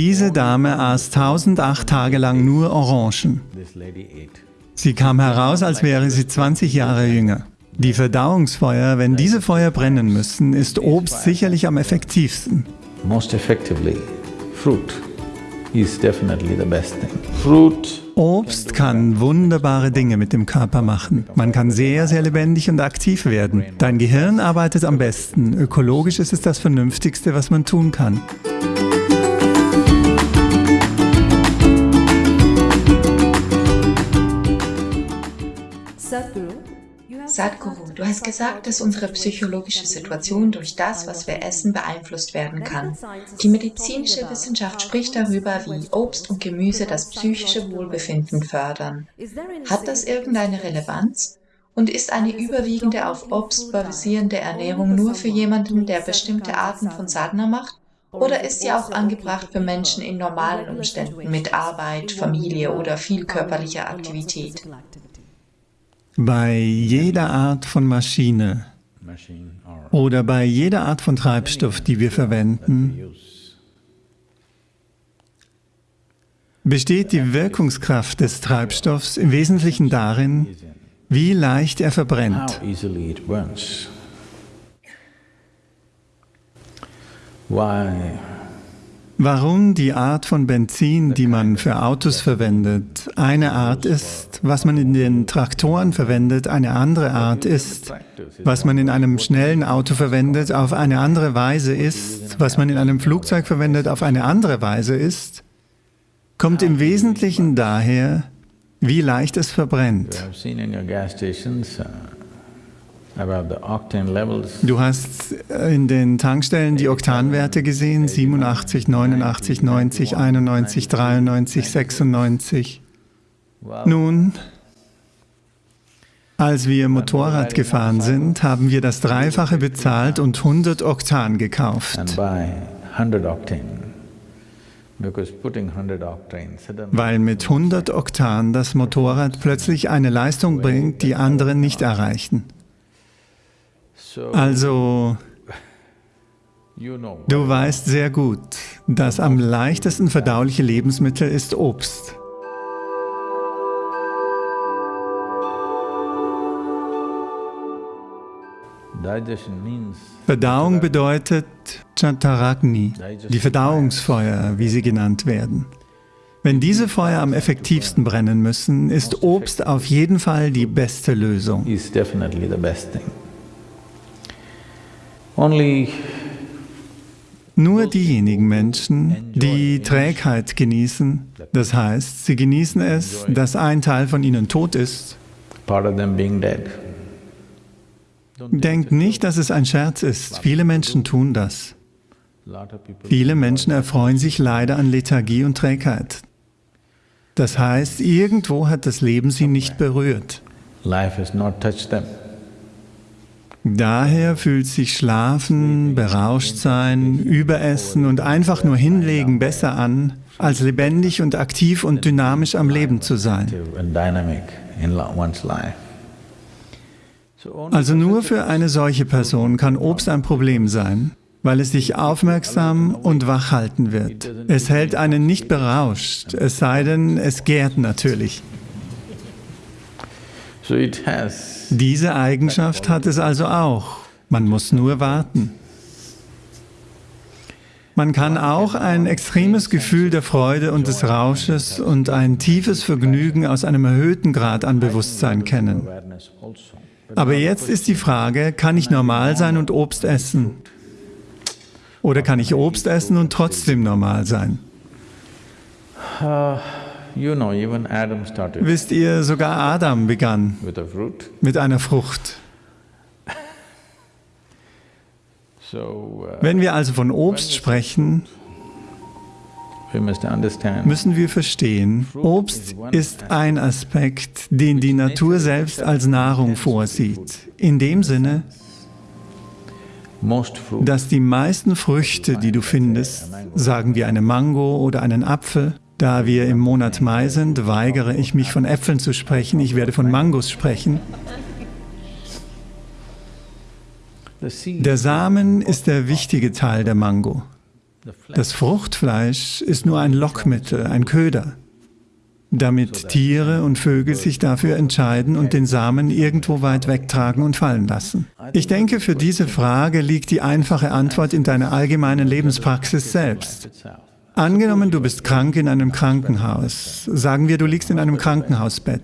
Diese Dame aß 1008 Tage lang nur Orangen. Sie kam heraus, als wäre sie 20 Jahre jünger. Die Verdauungsfeuer, wenn diese Feuer brennen müssen, ist Obst sicherlich am effektivsten. Most effectively, fruit is definitely the best thing. Fruit Obst kann wunderbare Dinge mit dem Körper machen. Man kann sehr, sehr lebendig und aktiv werden. Dein Gehirn arbeitet am besten. Ökologisch ist es das Vernünftigste, was man tun kann. Sadhguru, du hast gesagt, dass unsere psychologische Situation durch das, was wir essen, beeinflusst werden kann. Die medizinische Wissenschaft spricht darüber, wie Obst und Gemüse das psychische Wohlbefinden fördern. Hat das irgendeine Relevanz? Und ist eine überwiegende auf Obst basierende Ernährung nur für jemanden, der bestimmte Arten von Sadhana macht? Oder ist sie auch angebracht für Menschen in normalen Umständen mit Arbeit, Familie oder viel körperlicher Aktivität? Bei jeder Art von Maschine oder bei jeder Art von Treibstoff, die wir verwenden, besteht die Wirkungskraft des Treibstoffs im Wesentlichen darin, wie leicht er verbrennt. Why Warum die Art von Benzin, die man für Autos verwendet, eine Art ist, was man in den Traktoren verwendet, eine andere Art ist, was man in einem schnellen Auto verwendet, auf eine andere Weise ist, was man in einem Flugzeug verwendet, auf eine andere Weise ist, kommt im Wesentlichen daher, wie leicht es verbrennt. Du hast in den Tankstellen die Oktanwerte gesehen, 87, 89, 90, 91, 93, 96. Nun, als wir Motorrad gefahren sind, haben wir das Dreifache bezahlt und 100 Oktan gekauft. Weil mit 100 Oktan das Motorrad plötzlich eine Leistung bringt, die andere nicht erreichen. Also, du weißt sehr gut, das am leichtesten verdauliche Lebensmittel ist Obst. Verdauung bedeutet Chataragni, die Verdauungsfeuer, wie sie genannt werden. Wenn diese Feuer am effektivsten brennen müssen, ist Obst auf jeden Fall die beste Lösung. Nur diejenigen Menschen, die Trägheit genießen, das heißt, sie genießen es, dass ein Teil von ihnen tot ist, denkt nicht, dass es ein Scherz ist. Viele Menschen tun das. Viele Menschen erfreuen sich leider an Lethargie und Trägheit. Das heißt, irgendwo hat das Leben sie nicht berührt. Life has not touched them. Daher fühlt sich Schlafen, Berauschtsein, Überessen und einfach nur hinlegen besser an, als lebendig und aktiv und dynamisch am Leben zu sein. Also nur für eine solche Person kann Obst ein Problem sein, weil es dich aufmerksam und wach halten wird. Es hält einen nicht berauscht, es sei denn, es gärt natürlich. Diese Eigenschaft hat es also auch. Man muss nur warten. Man kann auch ein extremes Gefühl der Freude und des Rausches und ein tiefes Vergnügen aus einem erhöhten Grad an Bewusstsein kennen. Aber jetzt ist die Frage, kann ich normal sein und Obst essen? Oder kann ich Obst essen und trotzdem normal sein? You know, even Adam started Wisst ihr, sogar Adam begann with a fruit. mit einer Frucht. So, uh, Wenn wir also von Obst sprechen, müssen wir verstehen, Obst ist ein Aspekt, den die Natur selbst als Nahrung vorsieht. In dem Sinne, dass die meisten Früchte, die du findest, sagen wir eine Mango oder einen Apfel, da wir im Monat Mai sind, weigere ich mich von Äpfeln zu sprechen, ich werde von Mangos sprechen. Der Samen ist der wichtige Teil der Mango. Das Fruchtfleisch ist nur ein Lockmittel, ein Köder, damit Tiere und Vögel sich dafür entscheiden und den Samen irgendwo weit wegtragen und fallen lassen. Ich denke, für diese Frage liegt die einfache Antwort in deiner allgemeinen Lebenspraxis selbst. Angenommen, du bist krank in einem Krankenhaus. Sagen wir, du liegst in einem Krankenhausbett.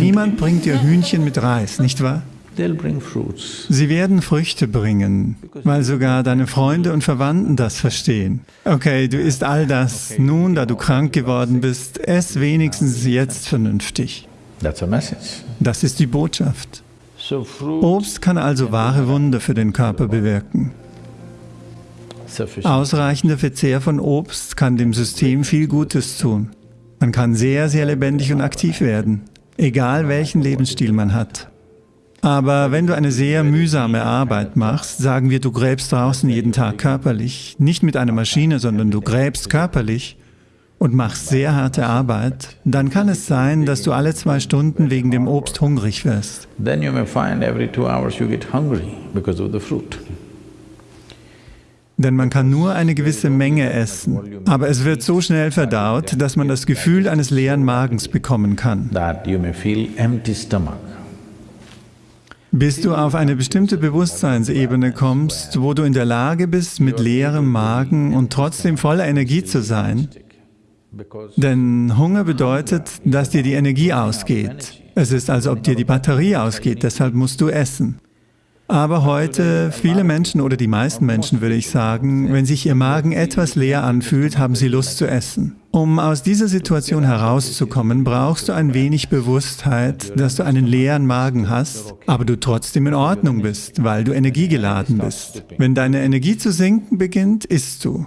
Niemand bringt dir Hühnchen mit Reis, nicht wahr? Sie werden Früchte bringen, weil sogar deine Freunde und Verwandten das verstehen. Okay, du isst all das. Nun, da du krank geworden bist, ess wenigstens jetzt vernünftig. Das ist die Botschaft. Obst kann also wahre Wunder für den Körper bewirken. Ausreichender Verzehr von Obst kann dem System viel Gutes tun. Man kann sehr, sehr lebendig und aktiv werden, egal welchen Lebensstil man hat. Aber wenn du eine sehr mühsame Arbeit machst, sagen wir, du gräbst draußen jeden Tag körperlich, nicht mit einer Maschine, sondern du gräbst körperlich und machst sehr harte Arbeit, dann kann es sein, dass du alle zwei Stunden wegen dem Obst hungrig wirst. Then you may find every two hours you get hungry because of the fruit. Denn man kann nur eine gewisse Menge essen, aber es wird so schnell verdaut, dass man das Gefühl eines leeren Magens bekommen kann. Bis du auf eine bestimmte Bewusstseinsebene kommst, wo du in der Lage bist, mit leerem Magen und trotzdem voller Energie zu sein, denn Hunger bedeutet, dass dir die Energie ausgeht. Es ist, als ob dir die Batterie ausgeht, deshalb musst du essen. Aber heute, viele Menschen oder die meisten Menschen, würde ich sagen, wenn sich ihr Magen etwas leer anfühlt, haben sie Lust zu essen. Um aus dieser Situation herauszukommen, brauchst du ein wenig Bewusstheit, dass du einen leeren Magen hast, aber du trotzdem in Ordnung bist, weil du energiegeladen bist. Wenn deine Energie zu sinken beginnt, isst du.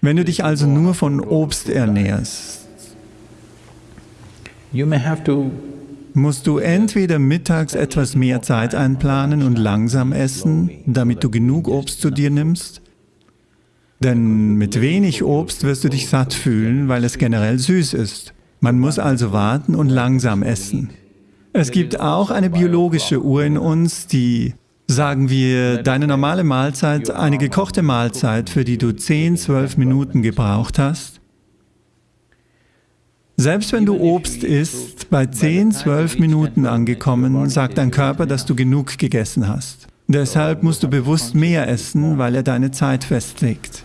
Wenn du dich also nur von Obst ernährst, musst du entweder mittags etwas mehr Zeit einplanen und langsam essen, damit du genug Obst zu dir nimmst, denn mit wenig Obst wirst du dich satt fühlen, weil es generell süß ist. Man muss also warten und langsam essen. Es gibt auch eine biologische Uhr in uns, die, sagen wir, deine normale Mahlzeit, eine gekochte Mahlzeit, für die du 10, 12 Minuten gebraucht hast, selbst wenn du Obst isst, bei 10, 12 Minuten angekommen, sagt dein Körper, dass du genug gegessen hast. Deshalb musst du bewusst mehr essen, weil er deine Zeit festlegt.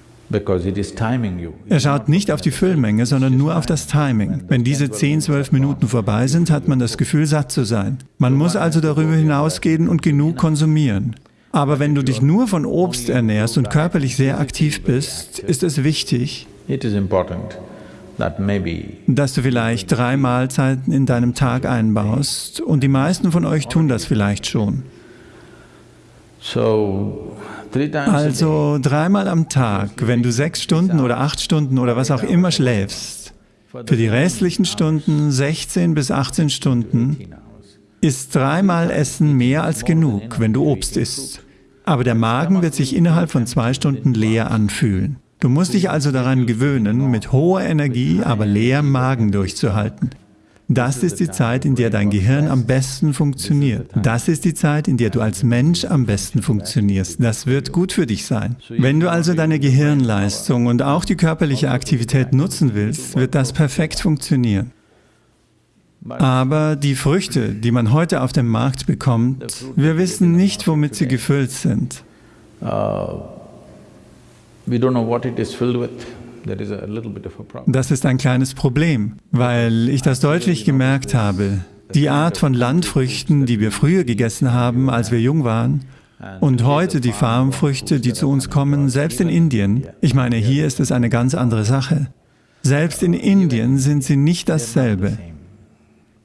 Er schaut nicht auf die Füllmenge, sondern nur auf das Timing. Wenn diese 10, 12 Minuten vorbei sind, hat man das Gefühl, satt zu sein. Man muss also darüber hinausgehen und genug konsumieren. Aber wenn du dich nur von Obst ernährst und körperlich sehr aktiv bist, ist es wichtig, dass du vielleicht drei Mahlzeiten in deinem Tag einbaust und die meisten von euch tun das vielleicht schon. Also dreimal am Tag, wenn du sechs Stunden oder acht Stunden oder was auch immer schläfst, für die restlichen Stunden, 16 bis 18 Stunden, ist dreimal Essen mehr als genug, wenn du Obst isst. Aber der Magen wird sich innerhalb von zwei Stunden leer anfühlen. Du musst dich also daran gewöhnen, mit hoher Energie, aber leerem Magen durchzuhalten. Das ist die Zeit, in der dein Gehirn am besten funktioniert. Das ist die Zeit, in der du als Mensch am besten funktionierst. Das wird gut für dich sein. Wenn du also deine Gehirnleistung und auch die körperliche Aktivität nutzen willst, wird das perfekt funktionieren. Aber die Früchte, die man heute auf dem Markt bekommt, wir wissen nicht, womit sie gefüllt sind. Uh, das ist ein kleines Problem, weil ich das deutlich gemerkt habe. Die Art von Landfrüchten, die wir früher gegessen haben, als wir jung waren, und heute die Farmfrüchte, die zu uns kommen, selbst in Indien, ich meine, hier ist es eine ganz andere Sache. Selbst in Indien sind sie nicht dasselbe.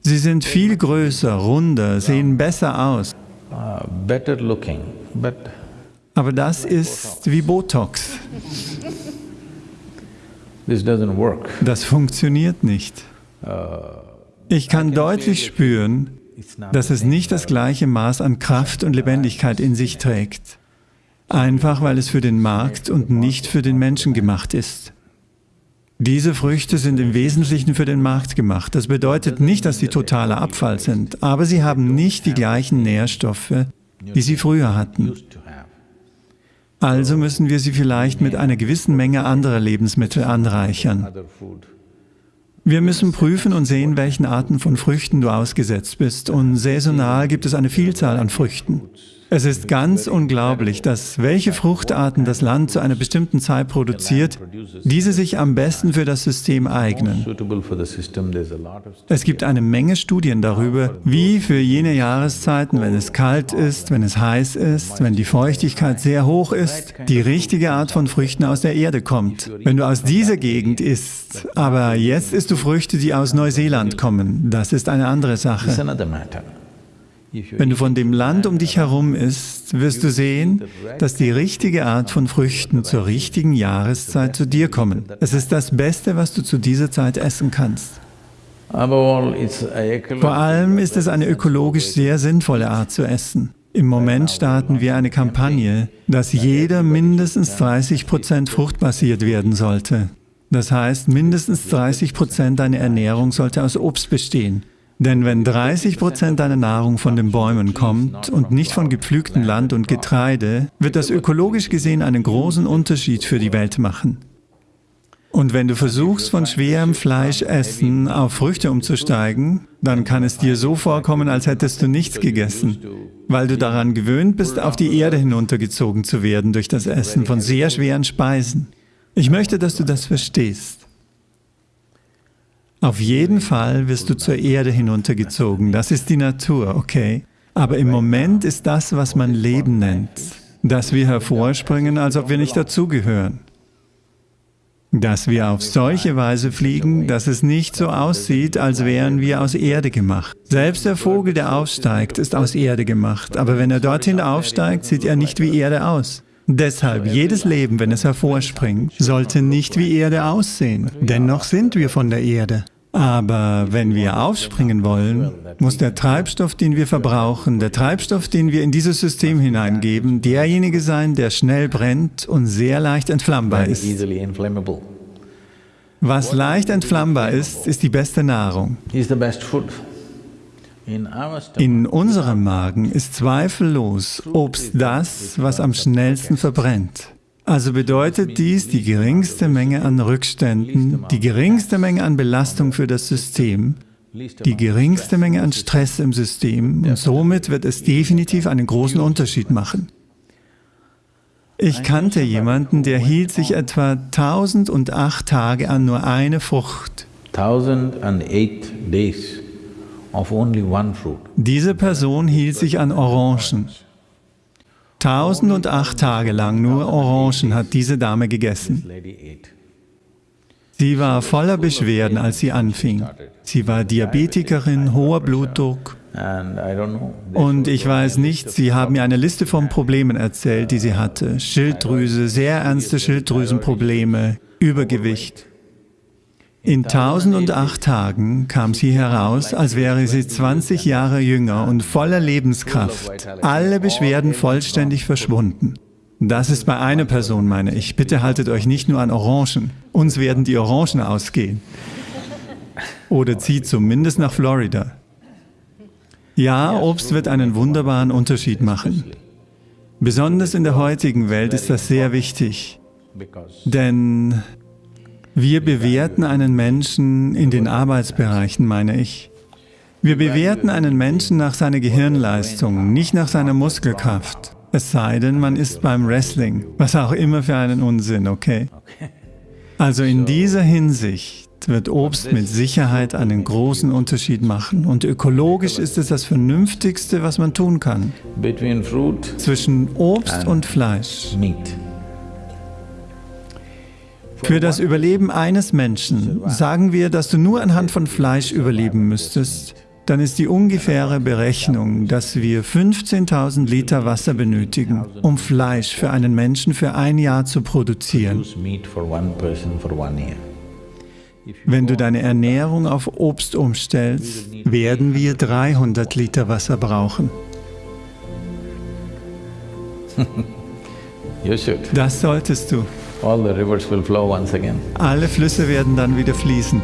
Sie sind viel größer, runder, sehen besser aus. Uh, aber das ist wie Botox. Das funktioniert nicht. Ich kann deutlich spüren, dass es nicht das gleiche Maß an Kraft und Lebendigkeit in sich trägt. Einfach weil es für den Markt und nicht für den Menschen gemacht ist. Diese Früchte sind im Wesentlichen für den Markt gemacht. Das bedeutet nicht, dass sie totaler Abfall sind, aber sie haben nicht die gleichen Nährstoffe, die sie früher hatten. Also müssen wir sie vielleicht mit einer gewissen Menge anderer Lebensmittel anreichern. Wir müssen prüfen und sehen, welchen Arten von Früchten du ausgesetzt bist. Und saisonal gibt es eine Vielzahl an Früchten. Es ist ganz unglaublich, dass welche Fruchtarten das Land zu einer bestimmten Zeit produziert, diese sich am besten für das System eignen. Es gibt eine Menge Studien darüber, wie für jene Jahreszeiten, wenn es kalt ist, wenn es heiß ist, wenn die Feuchtigkeit sehr hoch ist, die richtige Art von Früchten aus der Erde kommt. Wenn du aus dieser Gegend isst, aber jetzt isst du Früchte, die aus Neuseeland kommen, das ist eine andere Sache. Wenn du von dem Land um dich herum isst, wirst du sehen, dass die richtige Art von Früchten zur richtigen Jahreszeit zu dir kommen. Es ist das Beste, was du zu dieser Zeit essen kannst. Vor allem ist es eine ökologisch sehr sinnvolle Art zu essen. Im Moment starten wir eine Kampagne, dass jeder mindestens 30 Prozent fruchtbasiert werden sollte. Das heißt, mindestens 30 Prozent deiner Ernährung sollte aus Obst bestehen. Denn wenn 30 Prozent deiner Nahrung von den Bäumen kommt und nicht von gepflügtem Land und Getreide, wird das ökologisch gesehen einen großen Unterschied für die Welt machen. Und wenn du versuchst, von schwerem Fleischessen auf Früchte umzusteigen, dann kann es dir so vorkommen, als hättest du nichts gegessen, weil du daran gewöhnt bist, auf die Erde hinuntergezogen zu werden durch das Essen von sehr schweren Speisen. Ich möchte, dass du das verstehst. Auf jeden Fall wirst du zur Erde hinuntergezogen. Das ist die Natur, okay? Aber im Moment ist das, was man Leben nennt, dass wir hervorspringen, als ob wir nicht dazugehören. Dass wir auf solche Weise fliegen, dass es nicht so aussieht, als wären wir aus Erde gemacht. Selbst der Vogel, der aufsteigt, ist aus Erde gemacht, aber wenn er dorthin aufsteigt, sieht er nicht wie Erde aus. Deshalb, jedes Leben, wenn es hervorspringt, sollte nicht wie Erde aussehen. Dennoch sind wir von der Erde. Aber wenn wir aufspringen wollen, muss der Treibstoff, den wir verbrauchen, der Treibstoff, den wir in dieses System hineingeben, derjenige sein, der schnell brennt und sehr leicht entflammbar ist. Was leicht entflammbar ist, ist die beste Nahrung. In unserem Magen ist zweifellos Obst das, was am schnellsten verbrennt. Also bedeutet dies die geringste Menge an Rückständen, die geringste Menge an Belastung für das System, die geringste Menge an Stress im System und somit wird es definitiv einen großen Unterschied machen. Ich kannte jemanden, der hielt sich etwa 1008 Tage an nur eine Frucht. 1008 days. Diese Person hielt sich an Orangen. Tausend und acht Tage lang nur Orangen hat diese Dame gegessen. Sie war voller Beschwerden, als sie anfing. Sie war Diabetikerin, hoher Blutdruck. Und ich weiß nicht, Sie haben mir eine Liste von Problemen erzählt, die sie hatte. Schilddrüse, sehr ernste Schilddrüsenprobleme, Übergewicht. In 1008 Tagen kam sie heraus, als wäre sie 20 Jahre jünger und voller Lebenskraft. Alle Beschwerden vollständig verschwunden. Das ist bei einer Person, meine ich. Bitte haltet euch nicht nur an Orangen. Uns werden die Orangen ausgehen. Oder zieht zumindest nach Florida. Ja, Obst wird einen wunderbaren Unterschied machen. Besonders in der heutigen Welt ist das sehr wichtig. Denn wir bewerten einen Menschen in den Arbeitsbereichen, meine ich. Wir bewerten einen Menschen nach seiner Gehirnleistung, nicht nach seiner Muskelkraft. Es sei denn, man ist beim Wrestling, was auch immer für einen Unsinn, okay? Also in dieser Hinsicht wird Obst mit Sicherheit einen großen Unterschied machen. Und ökologisch ist es das Vernünftigste, was man tun kann. Zwischen Obst und Fleisch. Für das Überleben eines Menschen sagen wir, dass du nur anhand von Fleisch überleben müsstest, dann ist die ungefähre Berechnung, dass wir 15.000 Liter Wasser benötigen, um Fleisch für einen Menschen für ein Jahr zu produzieren. Wenn du deine Ernährung auf Obst umstellst, werden wir 300 Liter Wasser brauchen. Das solltest du. All the rivers will flow once again. Alle Flüsse werden dann wieder fließen.